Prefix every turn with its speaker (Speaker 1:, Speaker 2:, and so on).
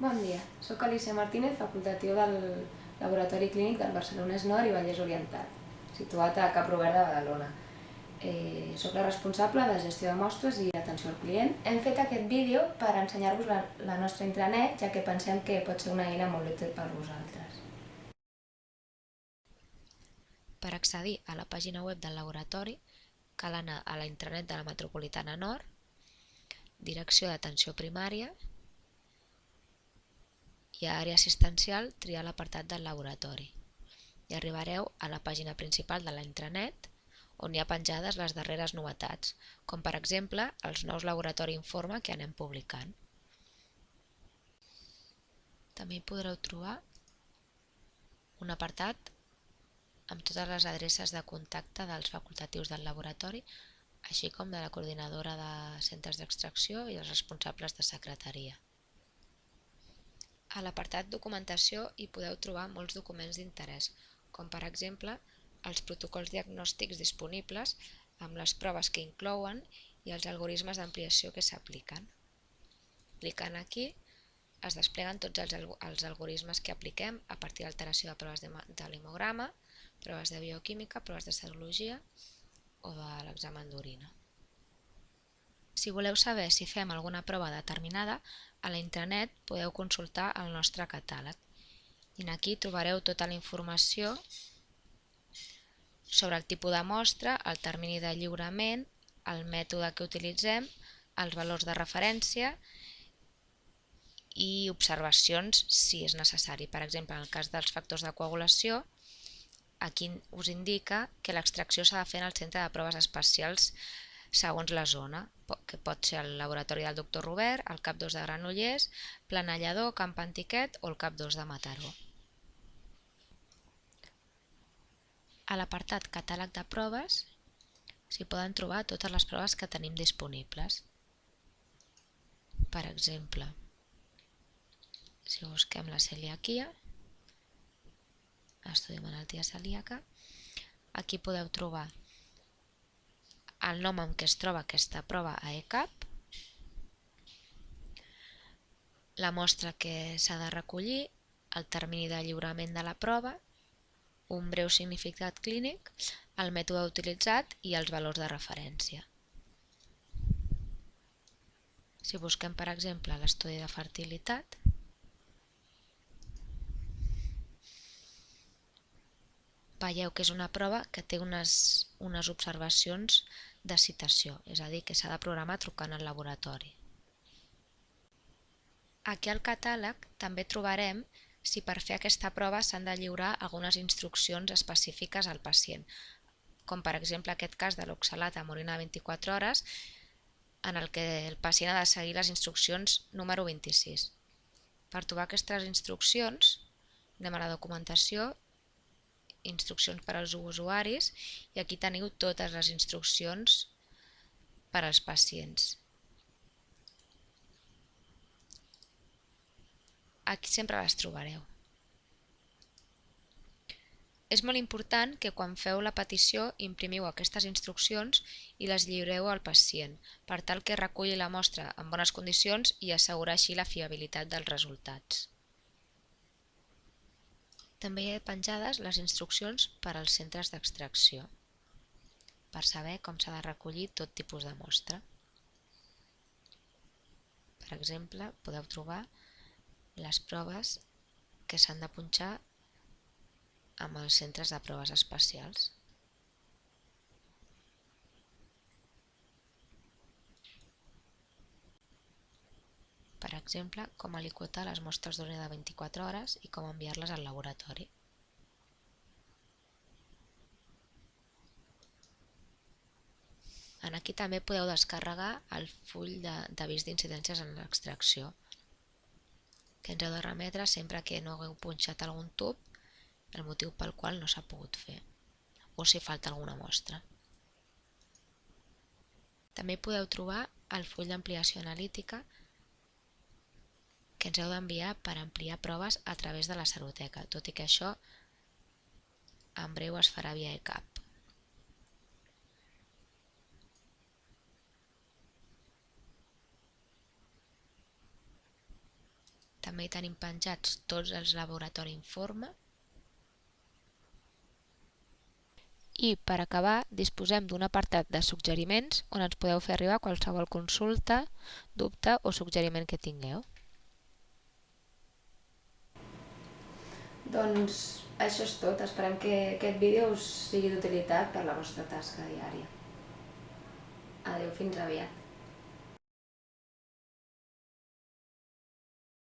Speaker 1: Bon dia, sóc Alicia Martínez, facultatiu del Laboratori Clínic del Barcelonès Nord i Vallès Oriental, situat a Cap Robert de Badalona. Eh, soc la responsable de gestió de mostres i atenció al client. Hem fet aquest vídeo per ensenyar-vos la, la nostra intranet, ja que pensem que pot ser una eina molt útil per vosaltres.
Speaker 2: Per accedir a la pàgina web del laboratori, cal anar a la intranet de la Metropolitana Nord, direcció d'atenció primària, i a àrea assistencial triar l'apartat del laboratori i arribareu a la pàgina principal de la intranet on hi ha penjades les darreres novetats, com per exemple els nous laboratori informe que anem publicant. També hi podreu trobar un apartat amb totes les adreces de contacte dels facultatius del laboratori, així com de la coordinadora de centres d'extracció i els responsables de secretaria. A l'apartat Documentació hi podeu trobar molts documents d'interès, com per exemple els protocols diagnòstics disponibles amb les proves que inclouen i els algoritmes d'ampliació que s'apliquen. Clicant aquí es despleguen tots els, els algoritmes que apliquem a partir d'alteració de proves de, de l'hemograma, proves de bioquímica, proves de serologia o de l'examen d'orina. Si voleu saber si fem alguna prova determinada, a la intranet podeu consultar el nostre catàleg. I aquí trobareu tota la informació sobre el tipus de mostra, el termini de lliurament, el mètode que utilitzem, els valors de referència i observacions si és necessari. Per exemple, en el cas dels factors de coagulació, aquí us indica que l'extracció s'ha de fer en el centre de proves especials segons la zona, que pot ser el laboratori del doctor Robert, el CAP 2 de Granollers, Planellador, Camp Antiquet o el CAP 2 de Mataró. A l'apartat Catàleg de proves s'hi poden trobar totes les proves que tenim disponibles. Per exemple, si busquem la celiaquia, estudi malaltia celíaca, aquí podeu trobar el nom amb què es troba aquesta prova a ECAP, la mostra que s'ha de recollir, el termini de lliurament de la prova, un breu significat clínic, el mètode utilitzat i els valors de referència. Si busquem, per exemple, l'estudi de fertilitat, veieu que és una prova que té unes, unes observacions de citació, és a dir, que s'ha de programar trucant al laboratori. Aquí al catàleg també trobarem si per fer aquesta prova s'han de lliurar algunes instruccions específiques al pacient, com per exemple aquest cas de l'oxalat amb orina 24 hores, en el que el pacient ha de seguir les instruccions número 26. Per trobar aquestes instruccions, anem a la documentació instruccions per als usuaris i aquí teniu totes les instruccions per als pacients. Aquí sempre les trobareu. És molt important que quan feu la petició imprimiu aquestes instruccions i les lliureu al pacient, per tal que reculli la mostra en bones condicions i assegurar la fiabilitat dels resultats. També hi ha penjades les instruccions per als centres d'extracció, per saber com s'ha de recollir tot tipus de mostra. Per exemple, podeu trobar les proves que s'han de punxar amb els centres de proves especials. per exemple, com aliquotar les mostres d'orina de 24 hores i com enviar-les al laboratori. En aquí també podeu descarregar el full d'avís d'incidències en l'extracció, que ens heu de remetre sempre que no hagueu punxat algun tub, el motiu pel qual no s'ha pogut fer, o si falta alguna mostra. També podeu trobar el full d'ampliació analítica que ens heu d'enviar per ampliar proves a través de la Saroteca, tot i que això en breu es farà via ECAP. També hi tenim penjats tots els laboratori informe. I per acabar disposem d'un apartat de suggeriments on ens podeu fer arribar qualsevol consulta, dubte o suggeriment que tingueu.
Speaker 1: Doncs això és tot. Esperem que aquest vídeo us sigui d'utilitat per la vostra tasca diària. Adeu, fins aviat.